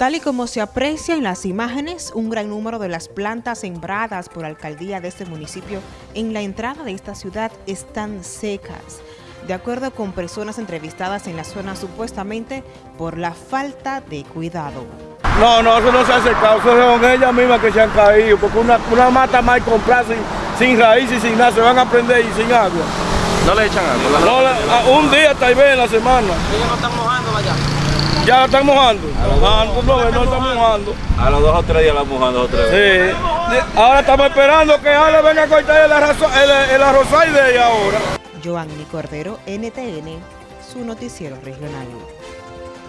Tal y como se aprecia en las imágenes, un gran número de las plantas sembradas por la alcaldía de este municipio en la entrada de esta ciudad están secas, de acuerdo con personas entrevistadas en la zona supuestamente por la falta de cuidado. No, no, eso no se ha secado, eso son ellas mismas que se han caído, porque una, una mata mal comprada sin, sin raíz y sin nada, se van a prender y sin agua. ¿No le echan agua? No, la- un día tal vez en la semana. Ellos no están mojando allá. Ya la están mojando. Ah, no, no, están mojando. A los dos o tres días la mojan, dos o tres veces. Sí. Ahora estamos esperando que Ale venga a cortar el, arroz, el, el arrozal de ella ahora. Joanny Cordero, NTN, su noticiero regional.